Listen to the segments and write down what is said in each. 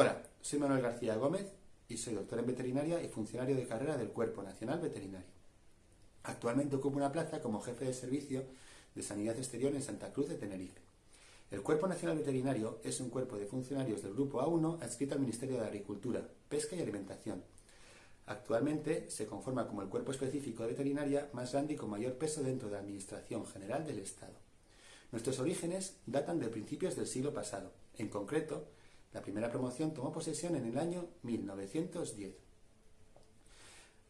Hola, soy Manuel García Gómez y soy doctor en veterinaria y funcionario de carrera del Cuerpo Nacional Veterinario. Actualmente ocupo una plaza como jefe de servicio de Sanidad Exterior en Santa Cruz de Tenerife. El Cuerpo Nacional Veterinario es un cuerpo de funcionarios del Grupo A1 adscrito al Ministerio de Agricultura, Pesca y Alimentación. Actualmente se conforma como el cuerpo específico de veterinaria más grande y con mayor peso dentro de la Administración General del Estado. Nuestros orígenes datan de principios del siglo pasado. En concreto, la primera promoción tomó posesión en el año 1910.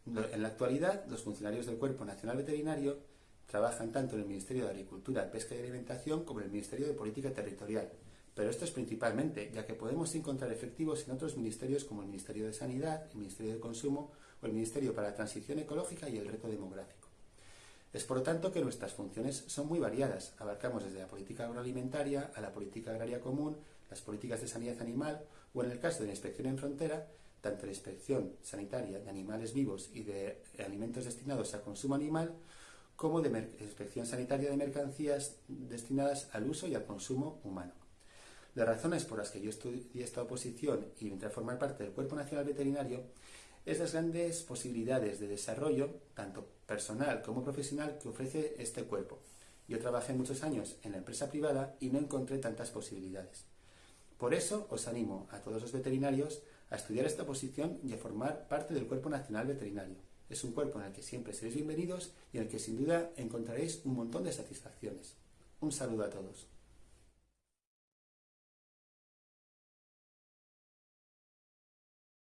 En la actualidad, los funcionarios del Cuerpo Nacional Veterinario trabajan tanto en el Ministerio de Agricultura, Pesca y Alimentación como en el Ministerio de Política Territorial. Pero esto es principalmente, ya que podemos encontrar efectivos en otros ministerios como el Ministerio de Sanidad, el Ministerio de Consumo o el Ministerio para la Transición Ecológica y el Reto Demográfico. Es por lo tanto que nuestras funciones son muy variadas. Abarcamos desde la política agroalimentaria a la política agraria común, las políticas de sanidad animal o en el caso de la inspección en frontera, tanto la inspección sanitaria de animales vivos y de alimentos destinados a consumo animal, como de inspección sanitaria de mercancías destinadas al uso y al consumo humano. Las razones por las que yo estudié esta oposición y entré a formar parte del Cuerpo Nacional Veterinario es las grandes posibilidades de desarrollo, tanto personal como profesional, que ofrece este cuerpo. Yo trabajé muchos años en la empresa privada y no encontré tantas posibilidades. Por eso os animo a todos los veterinarios a estudiar esta posición y a formar parte del Cuerpo Nacional Veterinario. Es un cuerpo en el que siempre seréis bienvenidos y en el que sin duda encontraréis un montón de satisfacciones. Un saludo a todos.